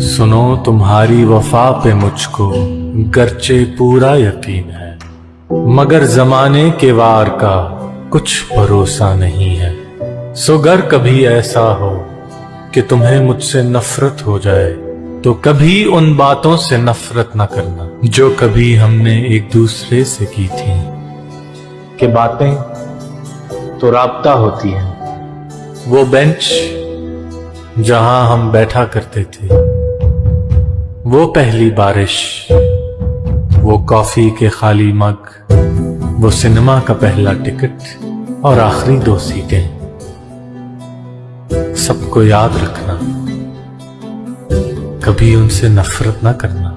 سنو تمہاری وفا پہ مجھ کو گرچہ پورا یقین ہے، مگر زمانے کے وار کا کچھ بھروسہ نہیں ہے۔ سو گر کبھی ایسا ہو کہ تمہیں مجھ سے نفرت ہو جائے، تو کبھی ان باتوں سے نفرت نہ کرنا جو کبھی ہم نے ایک دوسرے سے کی تھی کہ باتیں تو رابطہ ہوتی ہیں، وہ بینچ جہاں ہم بیٹھا کرتے تھے۔ وہ پہلی بارش، وہ کافی کے خالی مگ، وہ سنیما کا پہلا ٹکٹ اور آخری دو سیٹیں۔ سب کو یاد رکھنا، کبھی ان سے نفرت نہ کرنا۔